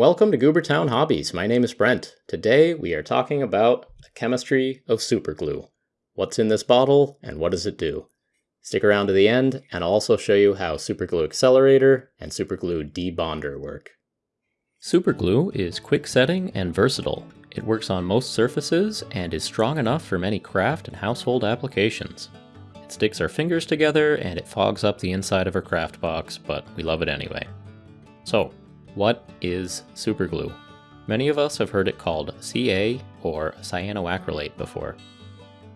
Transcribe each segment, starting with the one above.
Welcome to Goobertown Hobbies. My name is Brent. Today we are talking about the chemistry of superglue. What's in this bottle and what does it do? Stick around to the end and I'll also show you how Superglue Accelerator and Superglue Debonder work. Superglue is quick setting and versatile. It works on most surfaces and is strong enough for many craft and household applications. It sticks our fingers together and it fogs up the inside of our craft box, but we love it anyway. So, what is superglue? Many of us have heard it called CA or cyanoacrylate before.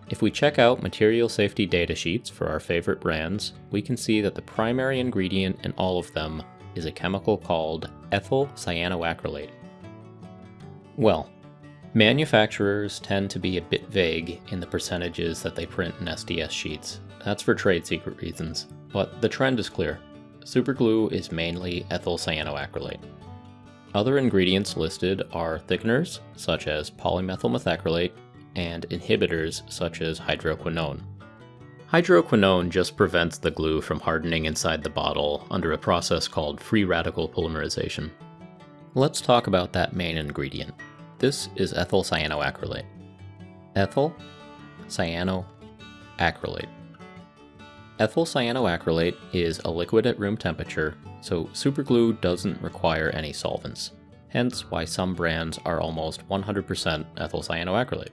If we check out material safety data sheets for our favorite brands, we can see that the primary ingredient in all of them is a chemical called ethyl cyanoacrylate. Well, manufacturers tend to be a bit vague in the percentages that they print in SDS sheets. That's for trade secret reasons, but the trend is clear. Superglue is mainly ethyl cyanoacrylate. Other ingredients listed are thickeners, such as polymethyl methacrylate, and inhibitors, such as hydroquinone. Hydroquinone just prevents the glue from hardening inside the bottle under a process called free radical polymerization. Let's talk about that main ingredient. This is ethyl cyanoacrylate. Ethyl cyanoacrylate. Ethyl cyanoacrylate is a liquid at room temperature, so superglue doesn't require any solvents, hence why some brands are almost 100% ethyl cyanoacrylate.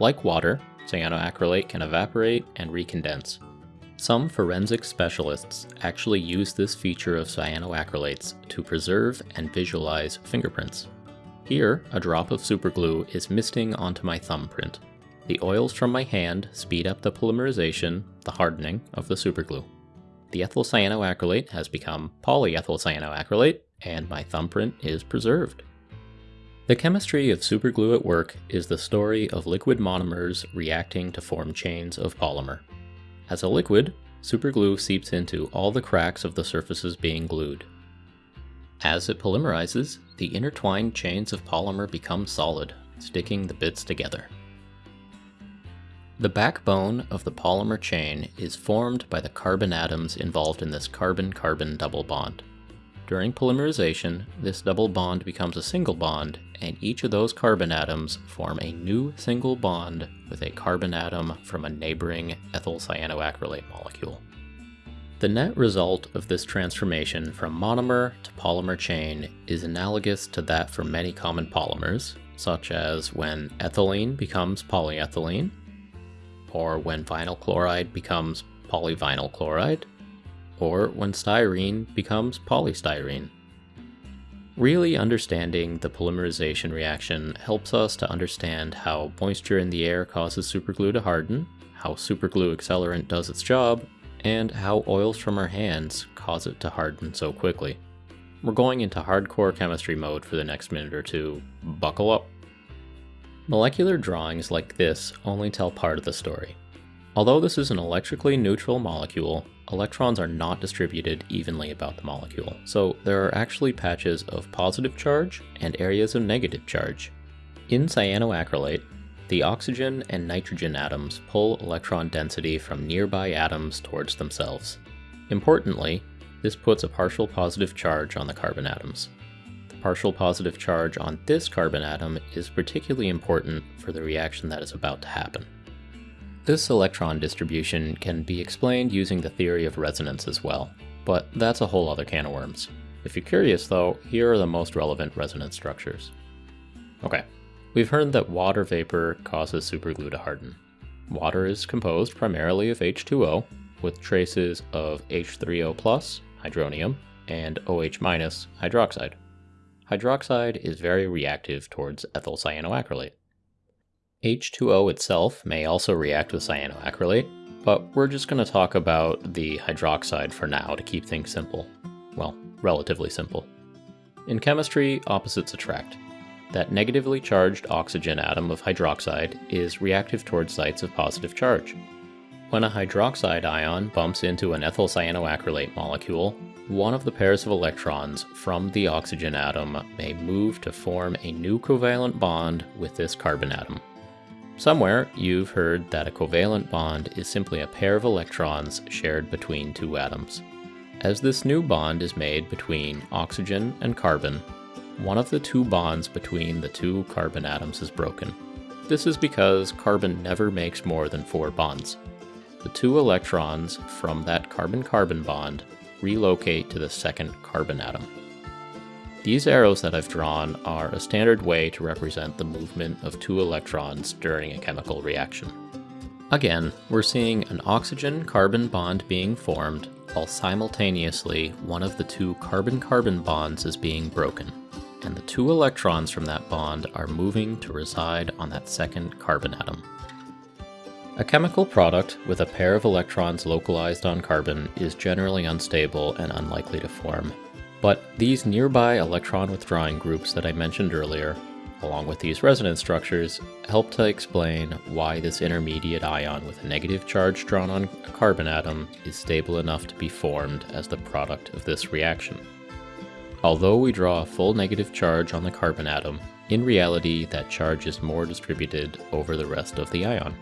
Like water, cyanoacrylate can evaporate and recondense. Some forensic specialists actually use this feature of cyanoacrylates to preserve and visualize fingerprints. Here, a drop of superglue is misting onto my thumbprint. The oils from my hand speed up the polymerization, the hardening, of the superglue. The ethyl cyanoacrylate has become polyethyl cyanoacrylate, and my thumbprint is preserved. The chemistry of superglue at work is the story of liquid monomers reacting to form chains of polymer. As a liquid, superglue seeps into all the cracks of the surfaces being glued. As it polymerizes, the intertwined chains of polymer become solid, sticking the bits together. The backbone of the polymer chain is formed by the carbon atoms involved in this carbon-carbon double bond. During polymerization, this double bond becomes a single bond, and each of those carbon atoms form a new single bond with a carbon atom from a neighboring ethyl cyanoacrylate molecule. The net result of this transformation from monomer to polymer chain is analogous to that for many common polymers, such as when ethylene becomes polyethylene, or when vinyl chloride becomes polyvinyl chloride, or when styrene becomes polystyrene. Really understanding the polymerization reaction helps us to understand how moisture in the air causes superglue to harden, how superglue accelerant does its job, and how oils from our hands cause it to harden so quickly. We're going into hardcore chemistry mode for the next minute or two. Buckle up. Molecular drawings like this only tell part of the story. Although this is an electrically neutral molecule, electrons are not distributed evenly about the molecule, so there are actually patches of positive charge and areas of negative charge. In cyanoacrylate, the oxygen and nitrogen atoms pull electron density from nearby atoms towards themselves. Importantly, this puts a partial positive charge on the carbon atoms partial positive charge on this carbon atom is particularly important for the reaction that is about to happen. This electron distribution can be explained using the theory of resonance as well, but that's a whole other can of worms. If you're curious though, here are the most relevant resonance structures. Okay, we've heard that water vapor causes superglue to harden. Water is composed primarily of H2O, with traces of H3O+, hydronium, and OH- hydroxide hydroxide is very reactive towards ethyl cyanoacrylate. H2O itself may also react with cyanoacrylate, but we're just going to talk about the hydroxide for now to keep things simple. Well, relatively simple. In chemistry, opposites attract. That negatively charged oxygen atom of hydroxide is reactive towards sites of positive charge. When a hydroxide ion bumps into an ethyl cyanoacrylate molecule, one of the pairs of electrons from the oxygen atom may move to form a new covalent bond with this carbon atom. Somewhere, you've heard that a covalent bond is simply a pair of electrons shared between two atoms. As this new bond is made between oxygen and carbon, one of the two bonds between the two carbon atoms is broken. This is because carbon never makes more than four bonds. The two electrons from that carbon-carbon bond relocate to the second carbon atom. These arrows that I've drawn are a standard way to represent the movement of two electrons during a chemical reaction. Again, we're seeing an oxygen-carbon bond being formed, while simultaneously one of the two carbon-carbon bonds is being broken, and the two electrons from that bond are moving to reside on that second carbon atom. A chemical product with a pair of electrons localized on carbon is generally unstable and unlikely to form. But these nearby electron withdrawing groups that I mentioned earlier along with these resonance structures, help to explain why this intermediate ion with a negative charge drawn on a carbon atom is stable enough to be formed as the product of this reaction. Although we draw a full negative charge on the carbon atom, in reality that charge is more distributed over the rest of the ion.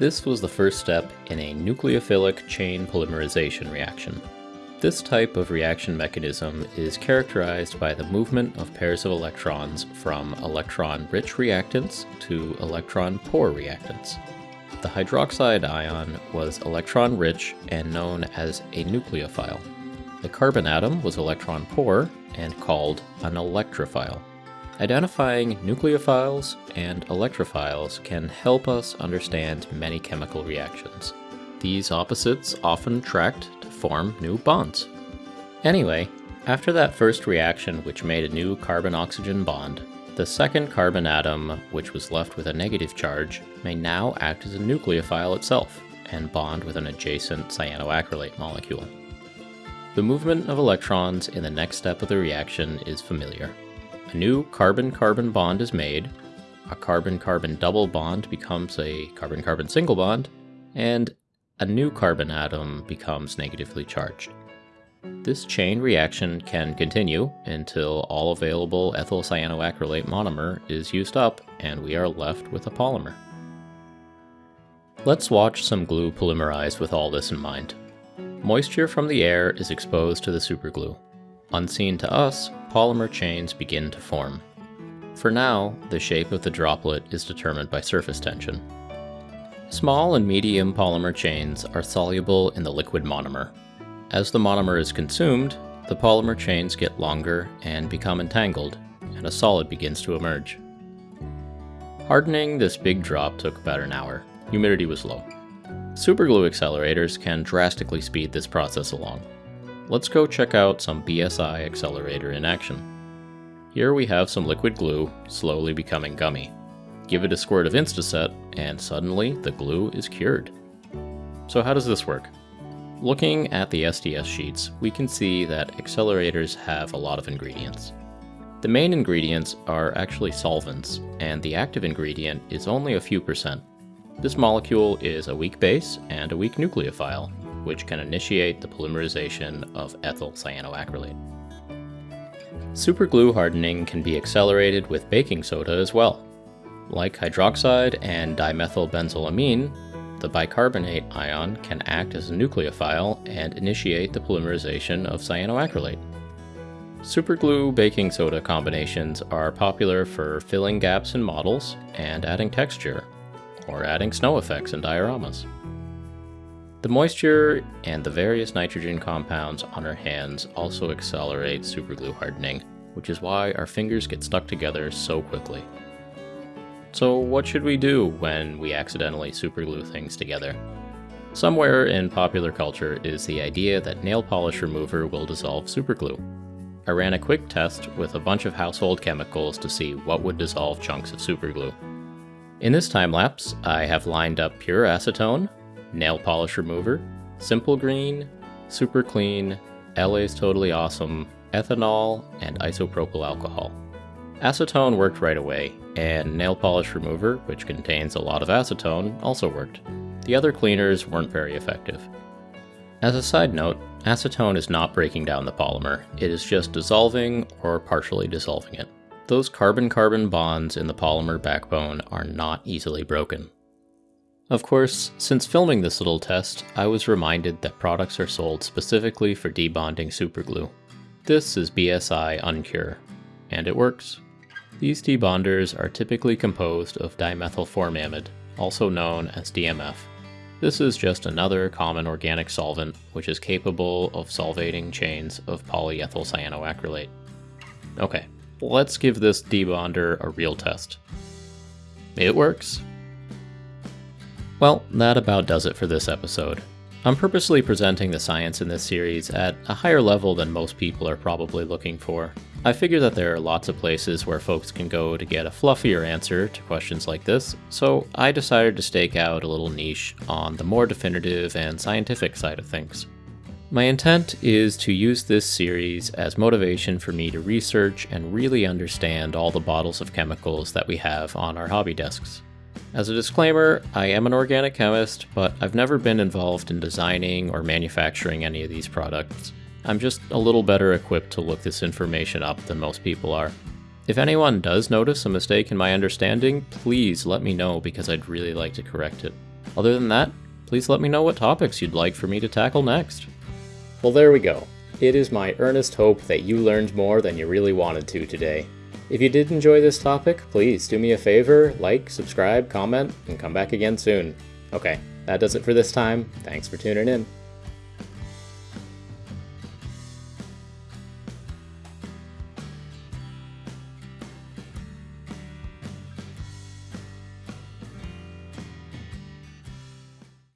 This was the first step in a nucleophilic chain polymerization reaction, this type of reaction mechanism is characterized by the movement of pairs of electrons from electron-rich reactants to electron-poor reactants. The hydroxide ion was electron-rich and known as a nucleophile. The carbon atom was electron-poor and called an electrophile. Identifying nucleophiles and electrophiles can help us understand many chemical reactions. These opposites often attract to form new bonds. Anyway, after that first reaction which made a new carbon-oxygen bond, the second carbon atom, which was left with a negative charge, may now act as a nucleophile itself and bond with an adjacent cyanoacrylate molecule. The movement of electrons in the next step of the reaction is familiar. A new carbon-carbon bond is made, a carbon-carbon double bond becomes a carbon-carbon single bond, and a new carbon atom becomes negatively charged. This chain reaction can continue until all available ethyl cyanoacrylate monomer is used up and we are left with a polymer. Let's watch some glue polymerize with all this in mind. Moisture from the air is exposed to the superglue. Unseen to us, polymer chains begin to form. For now, the shape of the droplet is determined by surface tension. Small and medium polymer chains are soluble in the liquid monomer. As the monomer is consumed, the polymer chains get longer and become entangled, and a solid begins to emerge. Hardening this big drop took about an hour. Humidity was low. Superglue accelerators can drastically speed this process along. Let's go check out some BSI accelerator in action. Here we have some liquid glue slowly becoming gummy. Give it a squirt of Instaset, and suddenly the glue is cured. So how does this work? Looking at the SDS sheets, we can see that accelerators have a lot of ingredients. The main ingredients are actually solvents, and the active ingredient is only a few percent. This molecule is a weak base and a weak nucleophile, which can initiate the polymerization of ethyl cyanoacrylate. Superglue hardening can be accelerated with baking soda as well. Like hydroxide and dimethylbenzylamine, the bicarbonate ion can act as a nucleophile and initiate the polymerization of cyanoacrylate. Superglue baking soda combinations are popular for filling gaps in models and adding texture, or adding snow effects in dioramas. The moisture and the various nitrogen compounds on our hands also accelerate superglue hardening, which is why our fingers get stuck together so quickly. So what should we do when we accidentally superglue things together? Somewhere in popular culture is the idea that nail polish remover will dissolve superglue. I ran a quick test with a bunch of household chemicals to see what would dissolve chunks of superglue. In this time lapse, I have lined up pure acetone, nail polish remover, simple green, super clean, LA's totally awesome, ethanol, and isopropyl alcohol. Acetone worked right away, and nail polish remover, which contains a lot of acetone, also worked. The other cleaners weren't very effective. As a side note, acetone is not breaking down the polymer, it is just dissolving or partially dissolving it. Those carbon-carbon bonds in the polymer backbone are not easily broken. Of course, since filming this little test, I was reminded that products are sold specifically for debonding superglue. This is BSI Uncure, and it works. These debonders are typically composed of dimethylformamide, also known as DMF. This is just another common organic solvent which is capable of solvating chains of polyethyl cyanoacrylate. Okay, let's give this debonder a real test. It works. Well, that about does it for this episode. I'm purposely presenting the science in this series at a higher level than most people are probably looking for. I figure that there are lots of places where folks can go to get a fluffier answer to questions like this, so I decided to stake out a little niche on the more definitive and scientific side of things. My intent is to use this series as motivation for me to research and really understand all the bottles of chemicals that we have on our hobby desks. As a disclaimer, I am an organic chemist, but I've never been involved in designing or manufacturing any of these products. I'm just a little better equipped to look this information up than most people are. If anyone does notice a mistake in my understanding, please let me know because I'd really like to correct it. Other than that, please let me know what topics you'd like for me to tackle next. Well, there we go. It is my earnest hope that you learned more than you really wanted to today. If you did enjoy this topic, please do me a favor, like, subscribe, comment, and come back again soon. Okay, that does it for this time. Thanks for tuning in.